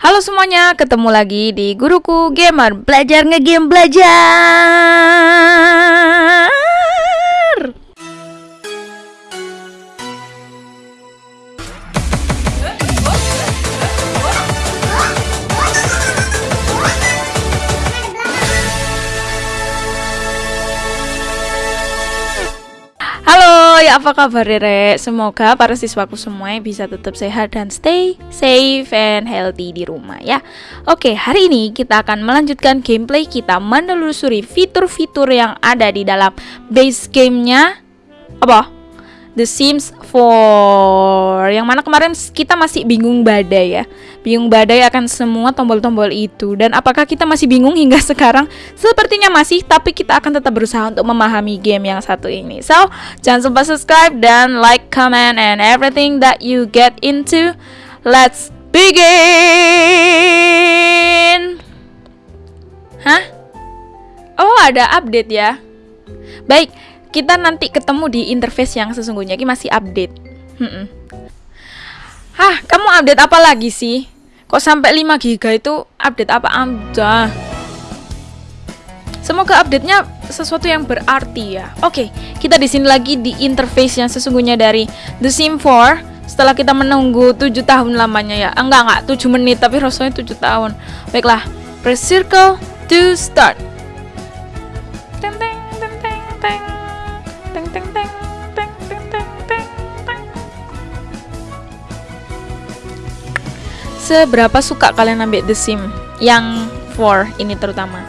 Halo semuanya, ketemu lagi di Guruku Gamer. Belajar ngegame belajar apa kabar Rere? Semoga para siswaku semua bisa tetap sehat dan stay safe and healthy di rumah ya Oke, hari ini kita akan melanjutkan gameplay kita menelusuri fitur-fitur yang ada di dalam base gamenya Apa? The Sims 4 Yang mana kemarin kita masih bingung badai ya. Bingung badai akan semua tombol-tombol itu. Dan apakah kita masih bingung hingga sekarang? Sepertinya masih Tapi kita akan tetap berusaha untuk memahami game yang satu ini. So, jangan lupa subscribe dan like, comment, and everything that you get into. Let's begin! Hah? Oh, ada update ya. Baik, kita nanti ketemu di interface yang sesungguhnya ini masih update hmm Hah, kamu update apa lagi sih? Kok sampai 5 giga itu update apa aja? Semoga update-nya sesuatu yang berarti ya. Oke, kita di sini lagi di interface yang sesungguhnya dari The Sim 4 setelah kita menunggu 7 tahun lamanya ya. Enggak, enggak, 7 menit tapi rasanya 7 tahun. Baiklah, press circle to start. Seberapa suka kalian ambil The Sim yang 4 ini terutama?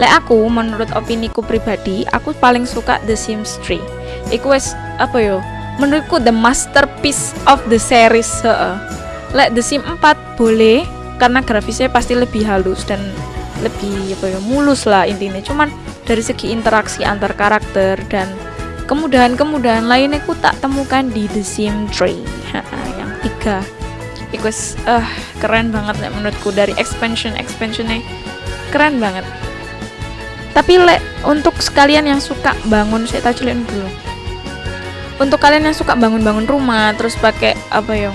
Lek aku menurut opiniku pribadi, aku paling suka The Sims 3. Iku wes apa yo? Menurutku the masterpiece of the series. Heeh. Lek The Sim 4 boleh karena grafisnya pasti lebih halus dan lebih apa ya mulus lah intinya. Cuman dari segi interaksi antar karakter dan kemudahan-kemudahan lainnya aku tak temukan di The Sim 3 yang tiga itu uh, keren banget ya menurutku. Dari expansion expansionnya keren banget. Tapi le untuk sekalian yang suka bangun saya tacilin dulu. Untuk kalian yang suka bangun-bangun rumah terus pakai apa ya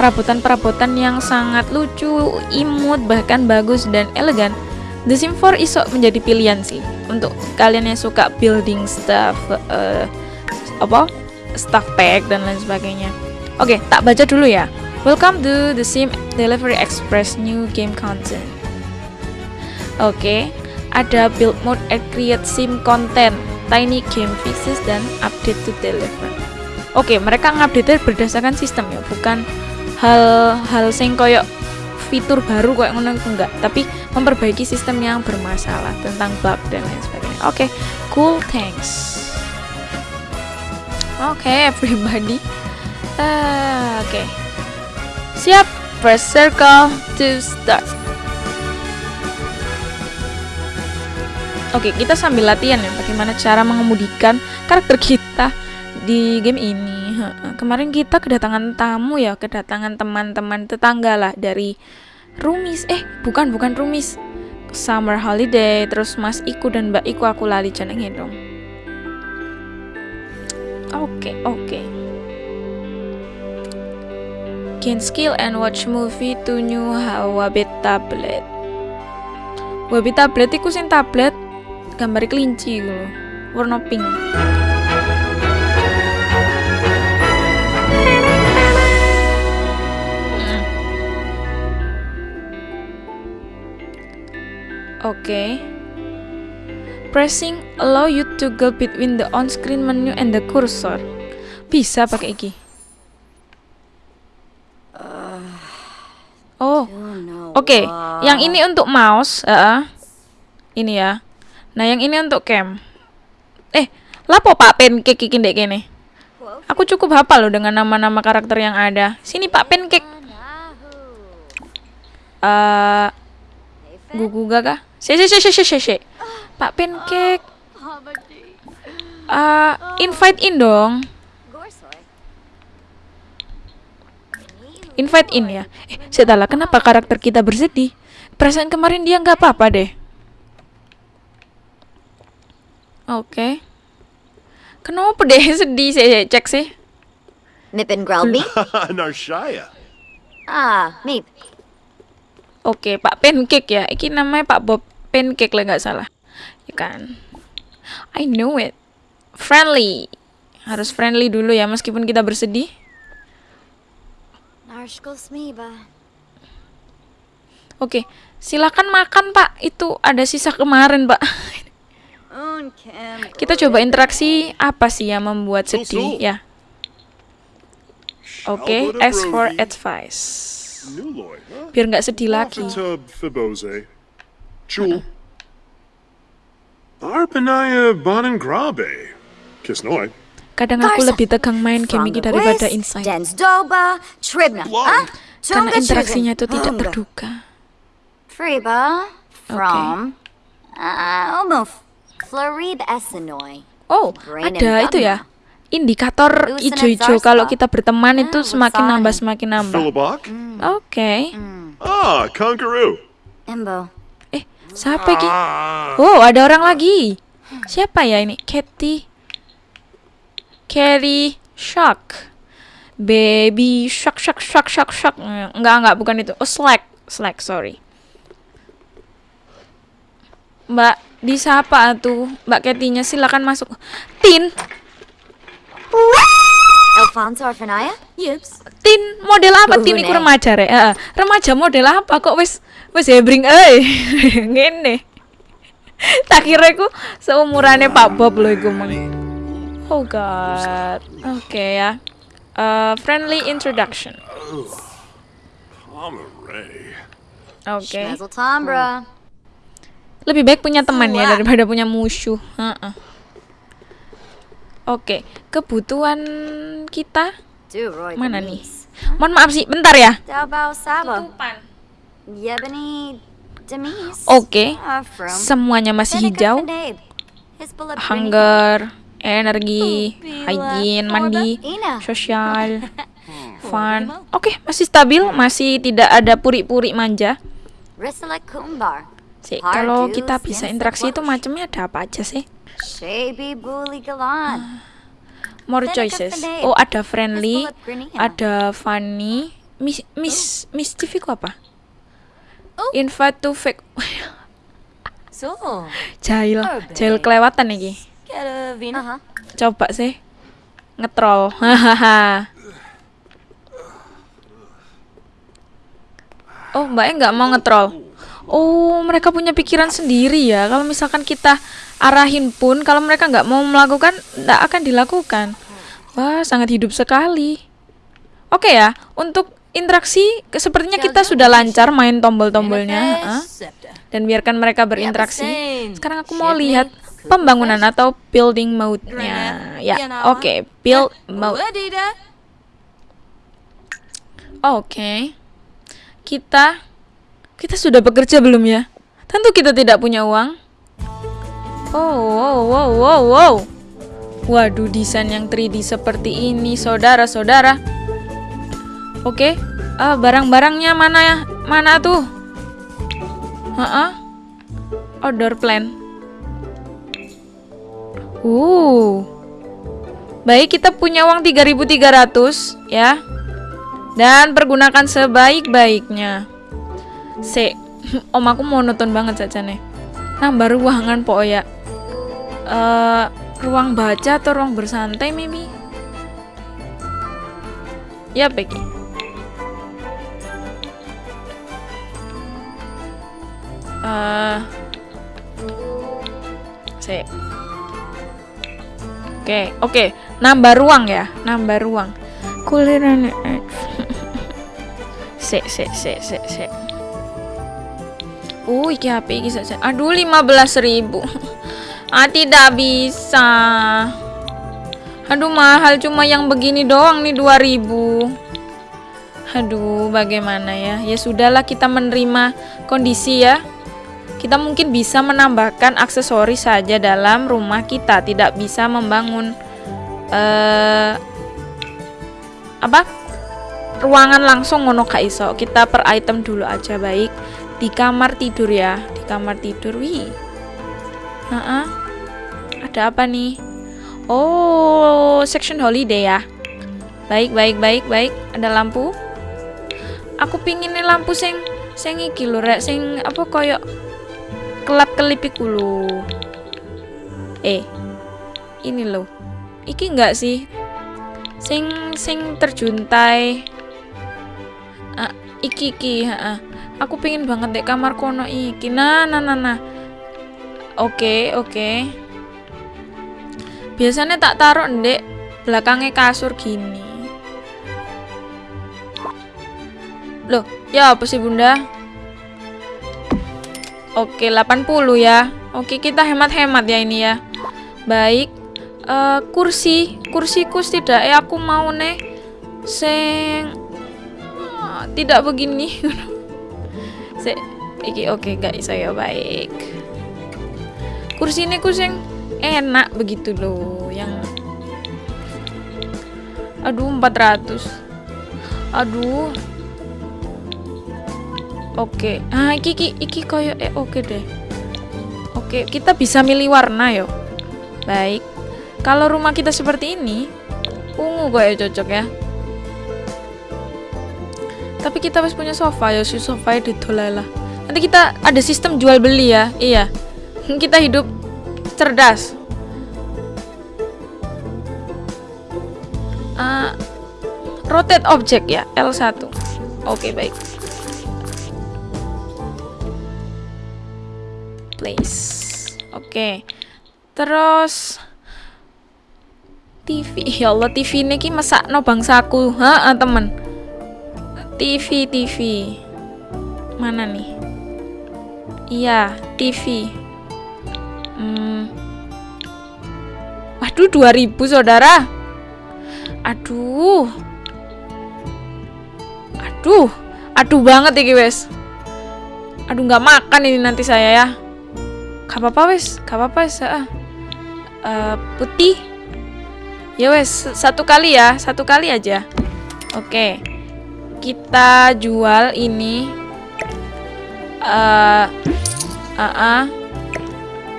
perabotan-perabotan yang sangat lucu imut bahkan bagus dan elegan The Sim 4 iso menjadi pilihan sih. Untuk kalian yang suka building stuff uh, apa stuff pack dan lain sebagainya. Oke okay, tak baca dulu ya welcome to The Sim Delivery Express new game content oke okay, ada build mode and create sim content tiny game fixes dan update to deliver. Oke okay, mereka ngupdate berdasarkan sistem ya bukan hal-hal sing koyok fitur baru kok ngono enggak tapi memperbaiki sistem yang bermasalah tentang bug dan lain sebagainya. Oke okay, cool thanks. Oke okay, everybody. Uh, oke. okay. Siap press circle to start. Oke kita sambil latihan ya bagaimana cara mengemudikan karakter kita di game ini. Kemarin kita kedatangan tamu ya kedatangan teman-teman tetangga lah dari Rumis. Eh bukan bukan Rumis. Summer Holiday terus Mas Iku dan Mbak Iku aku lali jenenge dong. Oke okay, oke. okay. Gain skill and watch movie to new Wabit tablet Wabit tablet iku sing tablet gambar kelinci gitu warna pink Oke. Okay. Pressing allow you to go between the on-screen menu and the cursor. Bisa pakai iki. Oh. Oke, okay. yang ini untuk mouse, uh, ini ya. Nah, yang ini untuk cam. Eh, lapo Pak Pancake iki ndek kene? Aku cukup hafal loh dengan nama-nama karakter yang ada. Sini Pak Pancake. Uh, gugu gaga si si si si si si Pak Pancake uh, invite in dong invite in ya eh setelah kenapa karakter kita bersedih perasaan kemarin dia nggak apa-apa deh oke okay. kenapa deh sedih sih cek sih Mip and Grelby? Narshaya. ah, Mip. Oke, Pak Pancake ya. Iki namanya Pak Bob Pancake lah nggak salah. Ya kan? I know it. Friendly. Harus friendly dulu ya meskipun kita bersedih. Oke, silakan makan Pak. Itu ada sisa kemarin Pak. Kita coba interaksi apa sih yang membuat sedih ya. Oke, ask for advice. Biar nggak sedih lagi. Tub Fibose. Jewel. Arpanaya Bonangrabe. Kadang aku lebih tegang main game ini daripada inside. Ah? Karena interaksinya itu tidak terduga. From. Uh. Oh, ada itu ya. Indikator and kalau kita berteman itu Ah, semakin Lusani. nambah semakin nambah. Philibok. Oke. Ah, Conqueroo. Imbo. Eh, siapa ini? Ah. Oh, ada orang lagi. Siapa ya ini? Katy. Carrie Shock. Baby Shock Shock Shock Shock. Eh, Enggak, enggak, bukan itu. Oh, Slack. Slack, sorry. Mbak, disapa tuh. Mbak Katy-nya silakan masuk. Tin, Alfonso Orfanaya? Yes. Tin model apa Tin Uhune. iku remaja rek? Heeh. Remaja model apa kok wis wis hebring eh ngene. Tak kira iku seumurane Pak Bob lho iku mang. Oh god. Oke ya. Eh, friendly introduction. Oke. Tombra. Lebih baik punya teman ya daripada punya musuh. Heeh. Oke, kebutuhan kita mana nih? Mohon maaf sih, bentar ya. Yebani Demise. Oke. Uh, from Semuanya masih hijau. Hunger, energi, hygiene, mandi, sosial, fun. Oke, masih stabil, masih tidak ada puri-puri manja. Sih, kalau kita bisa interaksi itu macamnya ada apa aja sih? Galan. More choices. Oh, ada friendly, ada funny, mis mis mischief itu apa? Oh. Invite to fake So. jahil, Urban. jahil kelewatan iki. Karavina. Uh-huh. Coba sih ngetrol. Hahaha. oh, mbaknya nggak mau ngetrol. Oh, mereka punya pikiran sendiri ya. Kalau misalkan kita arahin pun, kalau mereka nggak mau melakukan, nggak akan dilakukan. Wah, sangat hidup sekali. Oke ya, untuk interaksi sepertinya kita sudah lancar main tombol-tombolnya. ha? Dan biarkan mereka berinteraksi. Sekarang aku mau lihat pembangunan atau building mode-nya. Ya, oke, build mode. Oke. Kita kita sudah bekerja belum ya? Tentu kita tidak punya uang. Oh, wow, wow, wow, wow. Waduh, desain yang 3D seperti ini, saudara-saudara. Oke, ah, barang-barangnya mana ya? Mana tuh? Heeh. Outdoor plan. Uh. Baik, kita punya uang 3.300 ya. Dan pergunakan sebaik-baiknya. Se, om aku monoton banget saja nih. Nambah ruangan po ya. Eh, ruang baca atau ruang bersantai Mimi? Ya, Becky. Eh, se. Oke, oke. Nambah ruang ya, nambah ruang. Kuliran Se, se, se, se, se. Uh, iki HP iki saja. Aduh, 15.000. ah, tidak bisa. Aduh, mahal cuma yang begini doang nih 2000. Aduh, bagaimana ya? Ya sudahlah kita menerima kondisi ya. Kita mungkin bisa menambahkan aksesoris saja dalam rumah kita, tidak bisa membangun eh apa? ruangan langsung ngono gak iso. Kita per item dulu aja baik. Di kamar tidur ya, di kamar tidur. Wih. Heeh. Ada apa nih? Oh, section holiday ya. Baik, baik, baik, baik. Ada lampu. Aku pingin lampu sing Sing iki lho rek, sing apa koyo kelap-kelip iku lho. Eh. Ini lho. Iki enggak sih? Sing sing terjuntai. Ah, iki iki, heeh. Aku pengen banget dek kamar kono iki. Nah, nah, nah, nah. Oke, oke. Biasanya tak taruh ndek belakangnya kasur gini. Loh, ya apa sih bunda? Oke, 80 ya. Oke, kita hemat-hemat ya ini ya. Baik. Eh, kursi, kursiku tidak eh aku mau nih sing Ah, tidak begini. Se iki oke guys, saya baik. Kursi ini kusing enak begitu loh yang Aduh 400 Aduh Oke. Ah iki iki, iki koyo eh oke deh. Oke kita bisa milih warna yo. Baik. Kalau rumah kita seperti ini Ungu ya cocok ya? Tapi kita harus punya sofa ya Si sofa lah Nanti kita ada sistem jual beli ya. Iya. Kita hidup cerdas. Uh, rotate object ya L1 oke baik place. Oke. Terus TV ya Allah TV ini ki masak no bangsaku ha temen. TV TV mana nih? Iya TV hmm. waduh 2000 saudara. Aduh. Aduh. Aduh banget ya wes. Aduh nggak makan ini nanti saya ya gak apa-apa wes. Gak apa-apa wes. Uh, putih. Ya wes. Satu kali ya. Satu kali aja. Oke. Kita jual ini. Uh, uh, uh,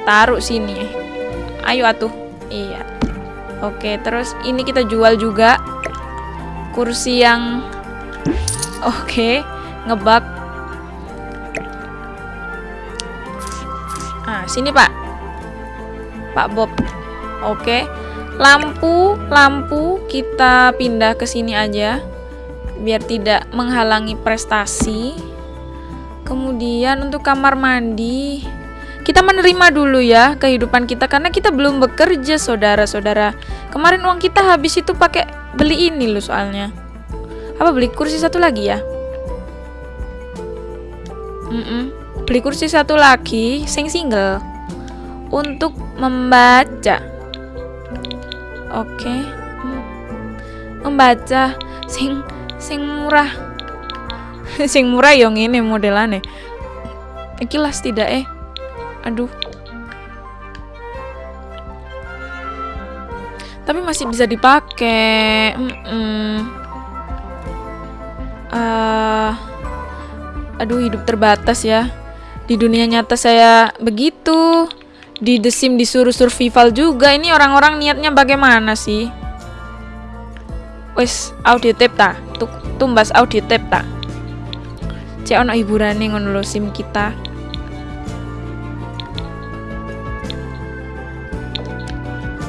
taruh sini. Ayo atuh. Iya. Oke, terus ini kita jual juga. Kursi yang oke, ngebak. Sini, Pak. Pak Bob. Oke. Lampu, lampu kita pindah ke sini aja biar tidak menghalangi prestasi. Kemudian untuk kamar mandi kita menerima dulu ya kehidupan kita karena kita belum bekerja saudara-saudara kemarin uang kita habis itu pakai beli ini loh soalnya apa beli kursi satu lagi ya mm -mm. Beli kursi satu lagi sing single untuk membaca oke okay. membaca sing sing murah sing murah yang ini modelannya ikilas tidak eh Aduh. Tapi masih bisa dipakai. Mm -mm. Uh, aduh, hidup terbatas ya. Di dunia nyata saya begitu. Di The Sim disuruh survival juga. Ini orang-orang niatnya bagaimana sih? Wes, audio tape ta? Tumbas audio tape ta? Cek ono hiburan nih ngono sim kita.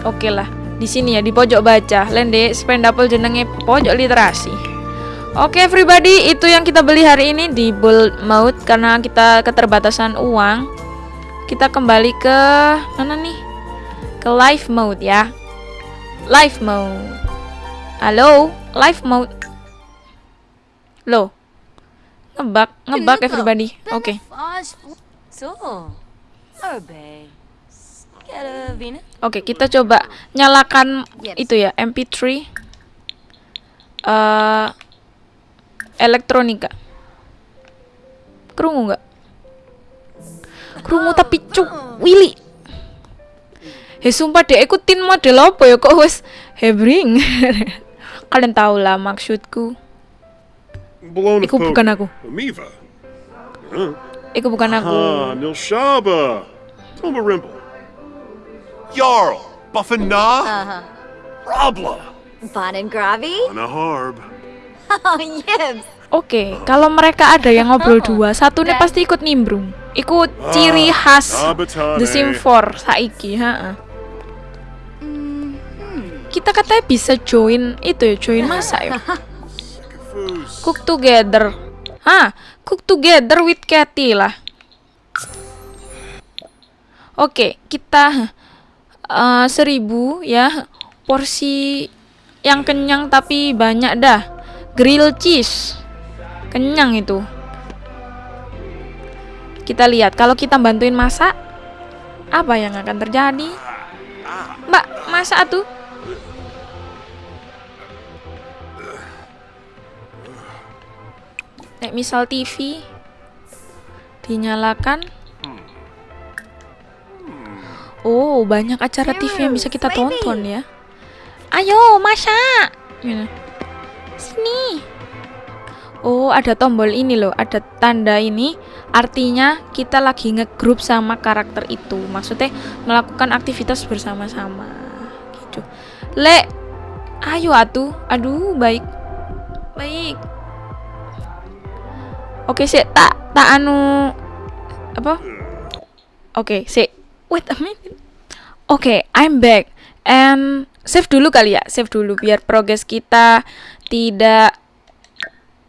Oke lah, di sini ya di pojok baca. Lende spendable jenenge pojok literasi. Oke everybody, itu yang kita beli hari ini di Bull Mode karena kita keterbatasan uang. Kita kembali ke mana nih? Ke live mode ya. Live mode. Halo, live mode. Loh. Ngebak, ngebak everybody. Oke. Okay. Oke, kita coba nyalakan itu ya MP3 uh, elektronika. Kerungu nggak? Kerungu tapi cuk Willy. He sumpah deh ikutin model apa ya kok wes hebring. Kalian tahu lah maksudku. Iku bukan aku. Iku bukan aku. Ah, Nilshaba. Tomba Rimble. Jarl, Buffina, Uh-huh. Rabla, Bon and Gravy? Anna Oh. Oke, kalau mereka ada yang ngobrol dua, satu nih pasti ikut nimbrung. Ikut ciri khas Sabatane. The Sim 4 saiki, ha. Kita katanya bisa join itu ya, join masak ya. Cook together. Hah, cook together with Cathy lah. Oke, kita eh, seribu ya porsi yang kenyang tapi banyak dah. Grill cheese, kenyang itu. Kita lihat kalau kita bantuin masak, apa yang akan terjadi? Mbak, masak tuh. Nek misal TV dinyalakan. Oh, banyak acara TV yang bisa kita tonton ya. Ayo, masak. Sini. Oh, ada tombol ini loh, ada tanda ini. Artinya kita lagi ngegroup sama karakter itu. Maksudnya melakukan aktivitas bersama-sama. Gitu. Le, ayo atuh. Aduh, baik. Baik. Oke, sih tak tak anu apa? Oke, sih. Wait a minute. Oke, I'm back. And save dulu kali ya, save dulu biar progres kita tidak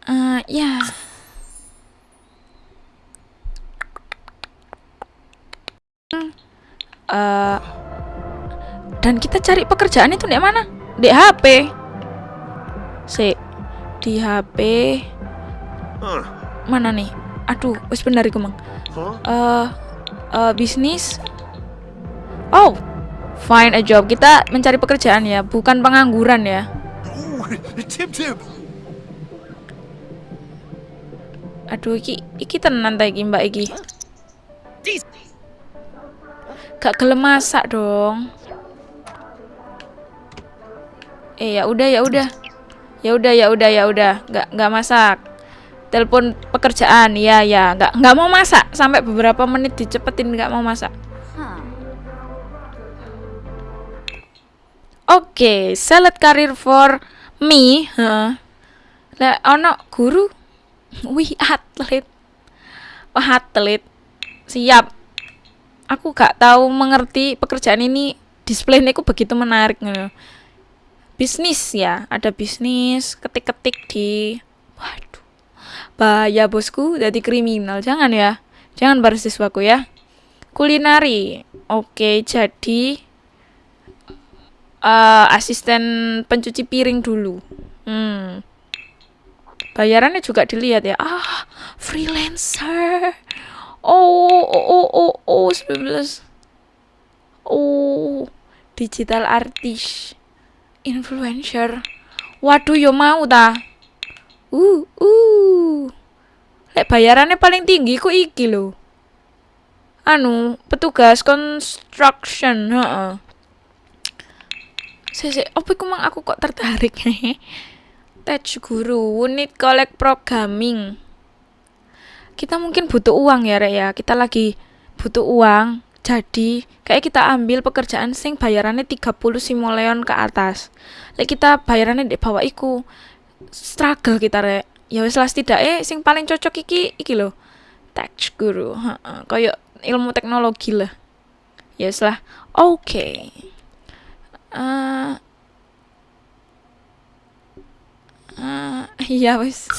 eh ya. Eh, dan kita cari pekerjaan itu di mana? Di HP. Si di HP mana nih? Aduh, wis benar iku, Mang. Eh eh, bisnis oh find a job kita mencari pekerjaan ya bukan pengangguran ya Tip Tip. aduh iki iki tenan ta iki mbak iki? Gak gelem dong. Eh ya udah ya udah. Ya udah ya udah ya udah. Nggak nggak masak. Telepon pekerjaan. Ya ya nggak nggak mau masak. Sampai beberapa menit dicepetin nggak mau masak. Oke, select career for me. Heeh. Lah ono guru. Wih, atlet. Wah, atlet. Siap. Aku gak tahu mengerti pekerjaan ini displaynya ku begitu menarik ngono. Bisnis ya, ada bisnis, ketik-ketik di Waduh. Bahaya bosku, jadi kriminal. Jangan ya. Jangan bar siswaku ya. Kulinari. Oke, jadi eh asisten pencuci piring dulu. Hmm. Bayarannya juga dilihat ya. Ah, freelancer. Oh, oh, oh, oh, oh, 19. Oh, digital artist. Influencer. Waduh, yo mau ta. Uh, uh. Lek bayarannya paling tinggi ku iki lho. Anu, petugas construction, heeh. Sese, apa iku mang aku kok tertarik Tech guru, unit collect programming. Kita mungkin butuh uang ya, Rek ya. Kita lagi butuh uang. Jadi, kayak kita ambil pekerjaan sing bayarannya 30 simoleon ke atas. Lek kita bayarannya di bawah iku struggle kita, Rek. Ya wis lah setidaknya sing paling cocok iki iki lho. Tech guru, heeh. Ilmu teknologi lah. Ya wis lah. Oke. Eh eh, iya wis.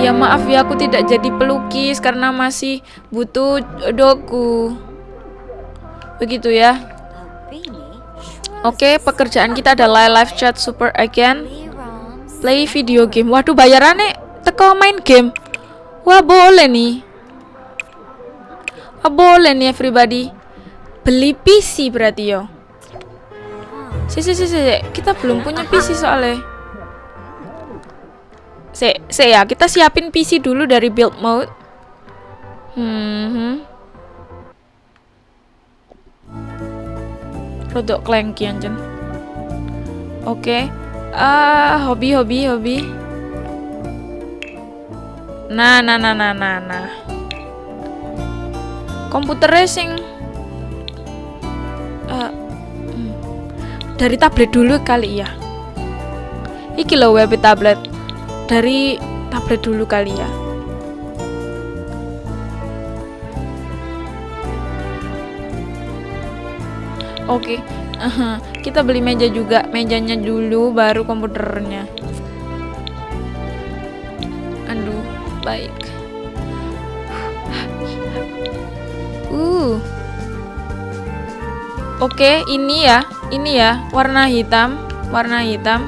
Ya maaf ya aku tidak jadi pelukis karena masih butuh doku. Begitu ya. Oke, pekerjaan kita adalah live chat super again. Play video game. Waduh, bayarannya teko main game. Wah, boleh nih. Wah, boleh nih everybody. Beli PC berarti yo. Si, si, si, si, kita belum punya PC soalnya. Si, si ya, kita siapin PC dulu dari build mode. Hmm. Rodok klengki anjen. Oke. Ah, hobi hobi hobi. Nah, nah, nah, nah, nah, nah. Komputer racing. Eh, hmm. dari tablet dulu kali ya. Iki loh web tablet. dari tablet dulu kali ya. Oke, aha, kita beli meja juga, mejanya dulu baru komputernya. Aduh, baik. Uh. Oke, ini ya, ini ya, warna hitam, warna hitam.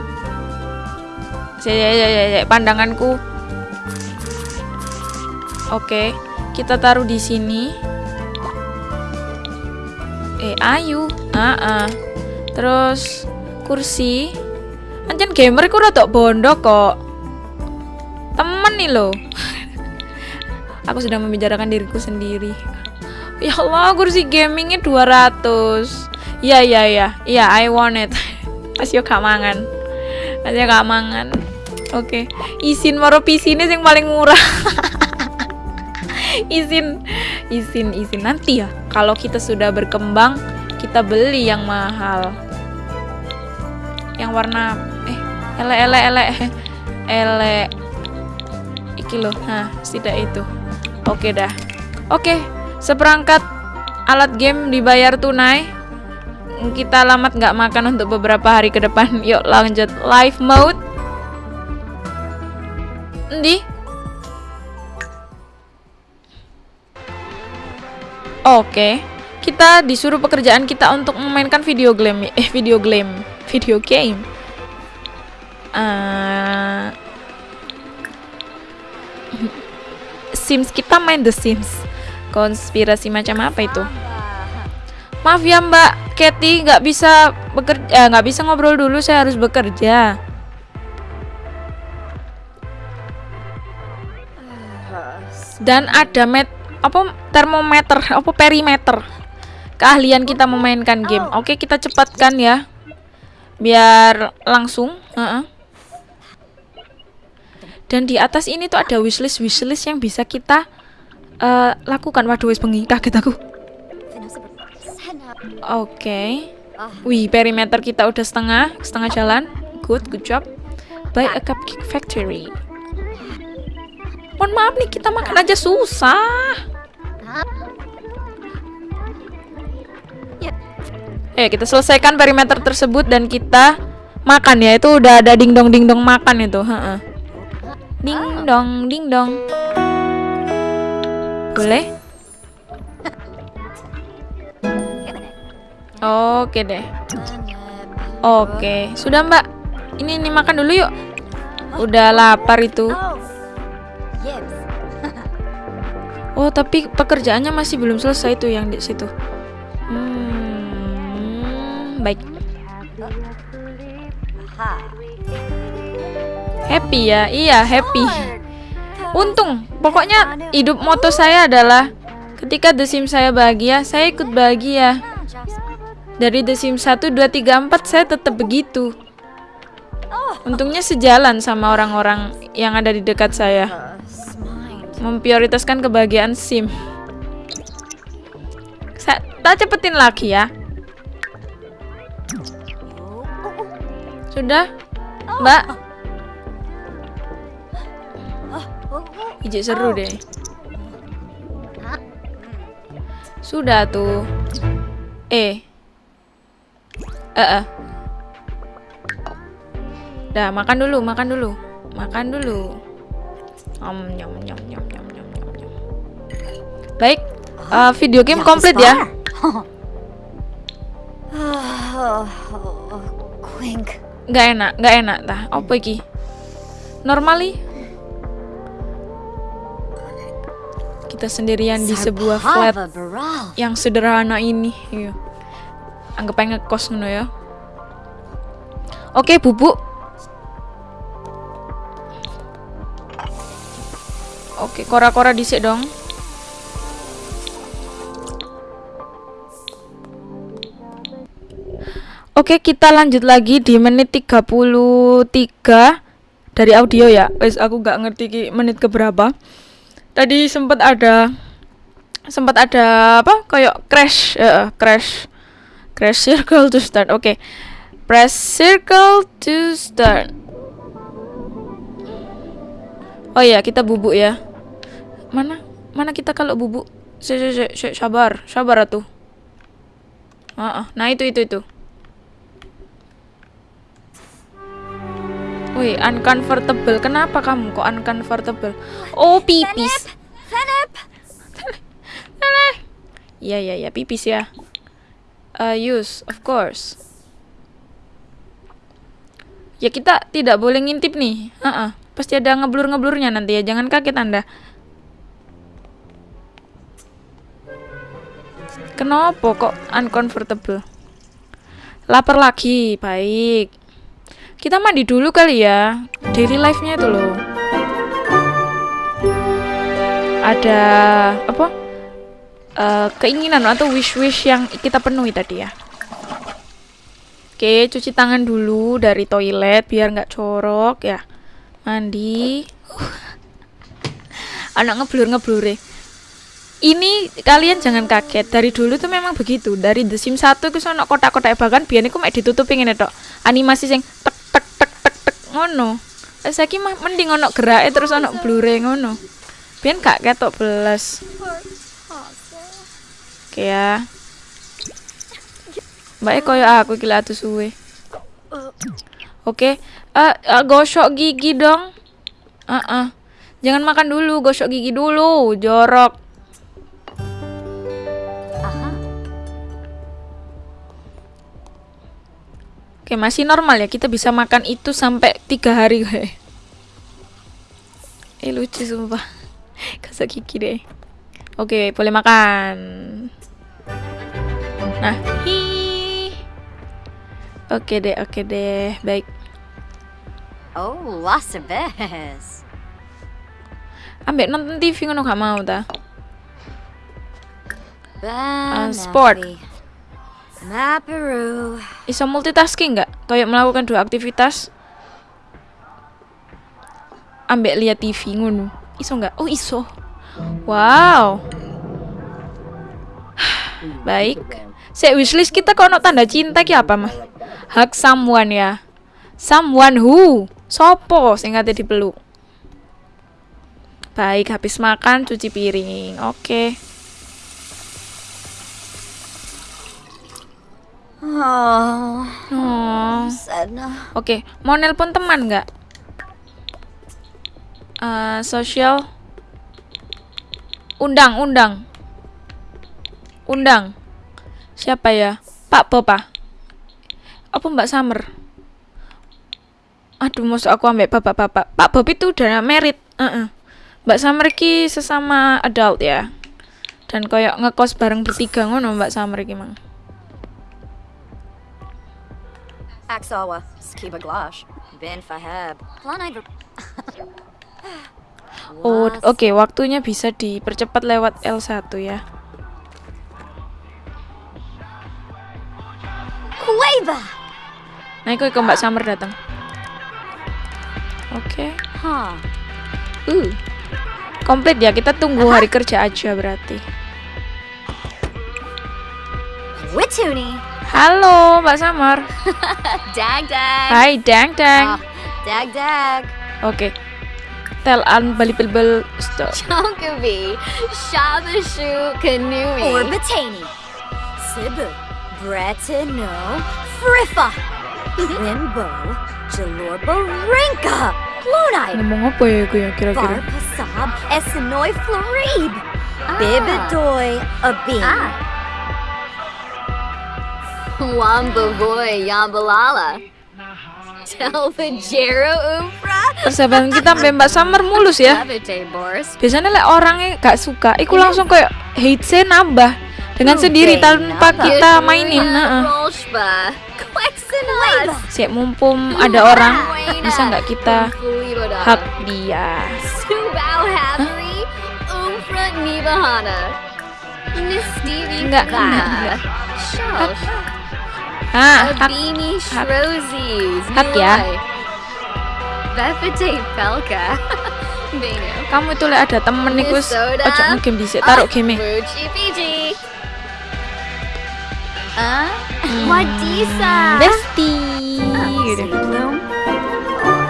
Saya, ya, ya, ya, pandanganku. Oke, kita taruh di sini. Eh, ayu. Ah, ah. Terus kursi. Anjen gamer ku rada bondo kok. Temen nih lo. Aku sedang membicarakan diriku sendiri. Ya Allah, kursi gamingnya 200. Iya, iya, iya. Iya, I want it. Masih gak mangan. Masih gak mangan. Oke. Isin maro PC ini yang paling murah. izin izin izin nanti ya kalau kita sudah berkembang kita beli yang mahal yang warna eh ele ele ele ele iki loh nah tidak itu oke dah oke seperangkat alat game dibayar tunai. Kita alamat nggak makan untuk beberapa hari ke depan. Yuk lanjut. Live mode. Ndi Oke, kita disuruh pekerjaan kita untuk memainkan video game, eh video game, video game. Uh, Sims. Kita main The Sims. Konspirasi macam apa itu? Maaf ya Mbak Kathy, nggak bisa bekerja, nggak bisa ngobrol dulu. Saya harus bekerja. Dan ada met apa termometer apa perimeter keahlian kita memainkan game oke kita cepatkan ya biar langsung uh -uh. dan di atas ini tuh ada wishlist wishlist yang bisa kita uh, lakukan. Waduh wis bengi. Kaget aku. Oke. Wih perimeter kita udah setengah setengah jalan. Good good job. Buy a cupcake factory. Mohon maaf nih kita makan aja susah. Eh kita selesaikan perimeter tersebut dan kita makan ya. Itu udah ada ding dong ding dong makan itu, heeh. Ding dong ding dong. Boleh? Oke deh. Oke, sudah Mbak. Ini ini makan dulu yuk. Udah lapar itu. Oh, tapi pekerjaannya masih belum selesai tuh yang di situ. Hmm, baik. Happy ya, iya happy. Untung, pokoknya hidup moto saya adalah ketika The Sims saya bahagia, saya ikut bahagia. Dari The Sims 1, 2, 3, 4 saya tetap begitu. Untungnya sejalan sama orang-orang yang ada di dekat saya. Memprioritaskan kebahagiaan sim. Saya, tak cepetin lagi ya. Sudah? Mbak ijik seru deh sudah tuh eh eh uh, uh. dah makan dulu makan dulu makan dulu Om nyom nyom nyom nyom nyom nyom nyom. Baik, uh, video game komplit ya. Quink. Nggak enak, nggak enak tah. Apa iki? Normally kita sendirian di sebuah flat yang sederhana ini. Iya. Anggap aja ngekos ngono ya. Oke, bubuk. Oke, kora-kora dhisik dong. Oke, kita lanjut lagi di menit 33 dari audio ya. Wes aku gak ngerti ki menit keberapa. Tadi sempat ada sempat ada apa? Kayak crash, uh, crash. Crash circle to start. Oke. Press circle to start. Oh iya, kita bubuk ya. Mana? Mana kita kalau bubuk? Sabar, sabar atuh. Ah, ah. Nah, itu itu itu. Wih, uncomfortable. Kenapa kamu kok uncomfortable? Oh, pipis. Philip! Iya, iya, iya, pipis ya. Uh, use, of course. Ya kita tidak boleh ngintip nih. Heeh. Pasti ada ngeblur-ngeblurnya nanti ya. Jangan kaget Anda. Kenapa kok uncomfortable? Lapar lagi, baik. Kita mandi dulu kali ya. Daily life-nya itu loh. Ada apa? Eh, keinginan atau wish-wish yang kita penuhi tadi ya. Oke, cuci tangan dulu dari toilet biar nggak corok ya. Mandi. Anak ngeblur-ngeblur Ini kalian jangan kaget. Dari dulu tuh memang begitu. Dari The Sims 1 itu sono kotak-kotak bahkan biar aku ditutupin ngene tok. Animasi sing tek tek tek tek tek ngono. Saiki mah mending ono gerake terus ono blure ngono. Biar gak ketok belas. Oke ya. Mbak koyo aku iki atu suwe. Oke, eh eh, gosok gigi dong. Heeh. Jangan makan dulu, gosok gigi dulu, jorok. Oke, masih normal ya. Kita bisa makan itu sampai tiga hari. Eh lucu sumpah. Gosok gigi deh. Oke, boleh makan. Nah, hi. Oke deh, oke deh. Baik. Oh, lots of this. Ambek nonton TV ngono gak mau ta? Banapi. sport. Maparu. Iso multitasking nggak? Kayak melakukan dua aktivitas? Ambek lihat TV ngono. Iso nggak? Oh iso. Wow. Baik. Sek wishlist kita kok ono tanda cinta ki apa mah? Hug someone ya. Someone who? Sopo sing kate dipeluk? Baik, habis makan cuci piring. Oke. Oh, Oh. Oke, mau nelpon teman nggak? Eh, sosial. Undang, undang. Undang. Siapa ya? Pak ah? Apa Mbak Summer? Aduh, masuk aku ambek bapak-bapak. Pak Bob itu udah merit. Heeh. Mbak Summer ki sesama adult ya. Dan koyok ngekos bareng bertiga ngono Mbak Summer ki mang. Aksawa. Skiba Glosh. Ben Fahab. Planai Oh, oke, waktunya bisa dipercepat lewat L1 ya. Kueba. Nah, ke Mbak Summer datang. Oke. Huh. Uh. Komplit ya, kita tunggu hari kerja aja berarti. Wituni. Halo, Mbak Summer. Dag dag. Hai, Dang Dang. Ah, dag dag. Oke. Tel unbelievable stuff. Chonkavi. Shabashu Kanui. Orbatani. Sibu. Bretano. Friffa. Limbo. Jalorba Rinka. Lunai. Ngomong apa ya gue ya kira-kira? Varpasab. Essenoi Florib. Bibidoy. Abin. Wamba boy Yambalala. Umpra. Persahabatan kita sampai Mbak Summer mulus ya. Biasanya lek orangnya gak suka, iku langsung kayak hate nambah dengan sendiri tanpa kita mainin. Quexenas. Siap mumpung ada orang, bisa nggak kita hak dia? Enggak, enggak, enggak. Ah. Abini hak. Shrozis. Hak ya. Befete Pelka. Beno. Kamu itu ada temen wis Soda. ojo ngegame dhisik, taruh game. Fuji Fiji. Ah, Wadisa. Bestie. Gitu. Bloom.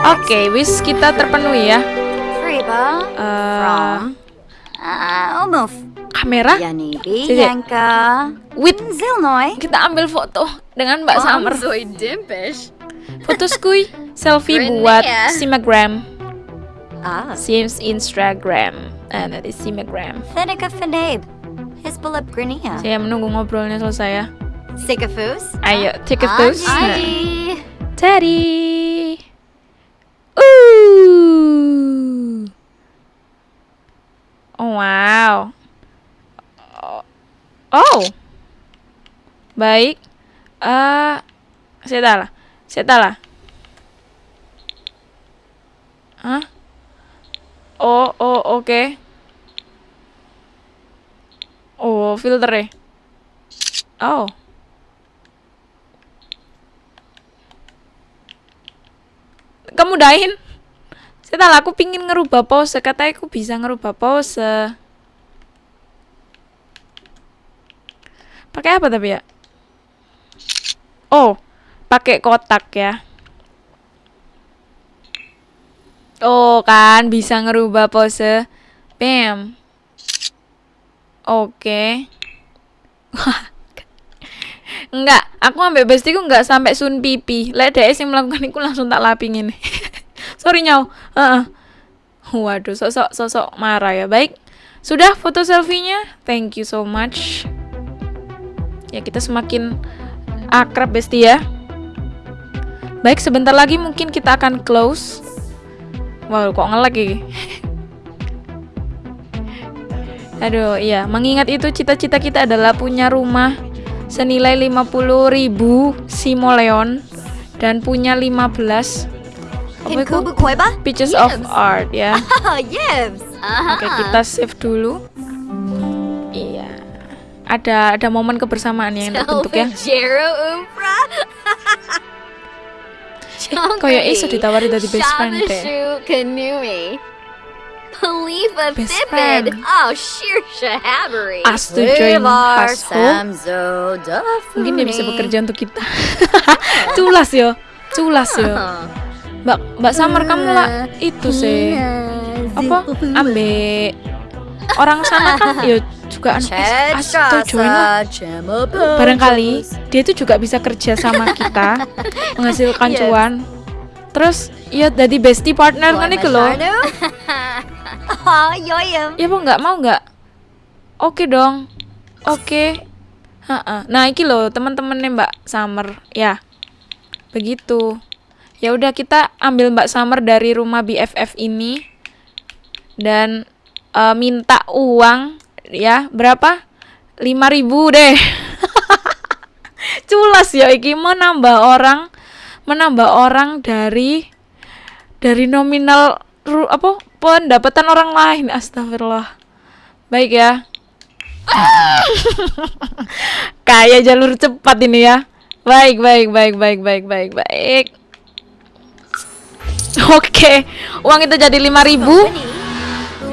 Oke, wis kita terpenuhi ya. Uh, kamera. Yanka with Zilnoy. kita ambil foto dengan Mbak Summer. Zoe Dimpish. Foto skui selfie Keren buat ya. Simagram, Ah, Sims Instagram. Ah, nanti Simagram. Fenica Fenabe. Hisbalab Grania. Saya menunggu ngobrolnya selesai ya. Sikafus. Ayo, take a pose. Aji. Teddy. Ooh. Oh, wow. Oh. Oh. Baik. Eh, saya tahu lah. Saya tahu lah. Hah? Oh, oh, oke. Oh, filter Oh. kamu dahin saya tahu aku pingin ngerubah pose katanya aku bisa ngerubah pose pakai apa tapi ya oh pakai kotak ya oh kan bisa ngerubah pose bam oke Enggak, aku ambek bestiku enggak sampai sun pipi. Lek dhek sing melakukan iku langsung tak lapi ngene. Sorry nyau. Heeh. Waduh, sosok sosok marah ya. Baik. Sudah foto selfie-nya? Thank you so much. Ya, kita semakin akrab besti ya. Baik, sebentar lagi mungkin kita akan close. Wow, kok ngelag iki. Aduh, iya, mengingat itu cita-cita kita adalah punya rumah senilai 50.000 simoleon dan punya 15 apa pieces of art ya. Oke, kita save dulu. Iya. Ada ada momen kebersamaan yang terbentuk ya. Jero Umpra. Kayak iso ditawari dari best friend deh. Kanui. Khalifa Best friend. Oh, sheer shahabbery. Us to join. Samzo Mungkin dia bisa bekerja untuk kita. Culas yo. Culas yo. Mbak Mbak Samar kamu lah itu sih. Apa? Ambek orang sana kan yo juga as- atau join barangkali dia itu juga bisa kerja sama kita menghasilkan Yes. cuan. Terus ya jadi bestie partner kan itu loh. Oh, yoyem. ya mau nggak mau nggak? Oke dong. Oke. Ha-ha. nah iki loh teman-temannya mbak Summer. Ya. Begitu. Ya udah kita ambil mbak Summer dari rumah BFF ini dan eh, minta uang ya berapa? 5000 deh. Culas ya iki menambah orang menambah orang dari dari nominal ru- apa pendapatan orang lain astagfirullah. Baik ya. Kayak jalur cepat ini ya. Baik baik baik baik baik baik baik. Oke uang itu jadi 5000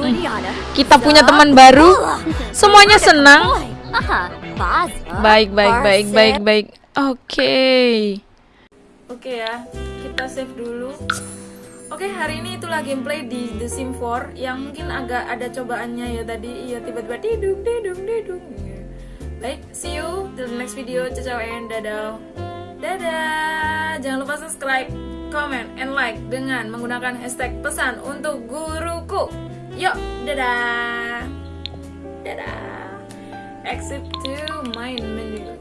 Liana. Kita punya teman baru. Semuanya senang. Baik baik baik baik baik. Oke. Oke ya kita save dulu. Oke hari ini itulah gameplay di The Sim 4 yang mungkin agak ada cobaannya ya tadi. Iya tiba-tiba didung didung didung baik see you till the next video. Ciao ciao and dadah Dadah, jangan lupa subscribe, comment, and like dengan menggunakan hashtag pesan untuk guruku. Yuk, dadah. Dadah. Exit to my menu.